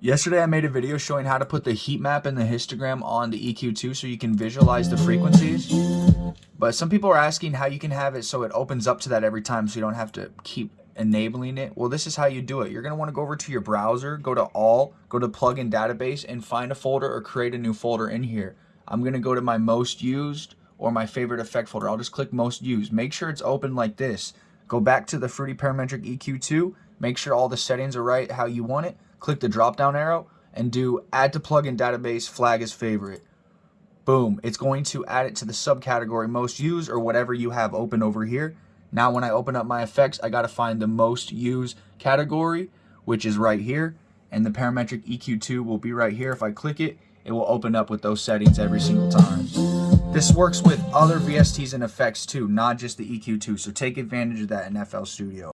Yesterday I made a video showing how to put the heat map and the histogram on the EQ2 so you can visualize the frequencies. But some people are asking how you can have it so it opens up to that every time so you don't have to keep enabling it. Well, this is how you do it. You're going to want to go over to your browser, go to all, go to plugin database and find a folder or create a new folder in here. I'm going to go to my most used or my favorite effect folder. I'll just click most used. Make sure it's open like this. Go back to the Fruity Parametric EQ2. Make sure all the settings are right how you want it click the drop down arrow and do add to plugin database flag as favorite. Boom, it's going to add it to the subcategory most used or whatever you have open over here. Now when I open up my effects, I got to find the most used category, which is right here. And the parametric EQ2 will be right here. If I click it, it will open up with those settings every single time. This works with other VSTs and effects too, not just the EQ2. So take advantage of that in FL Studio.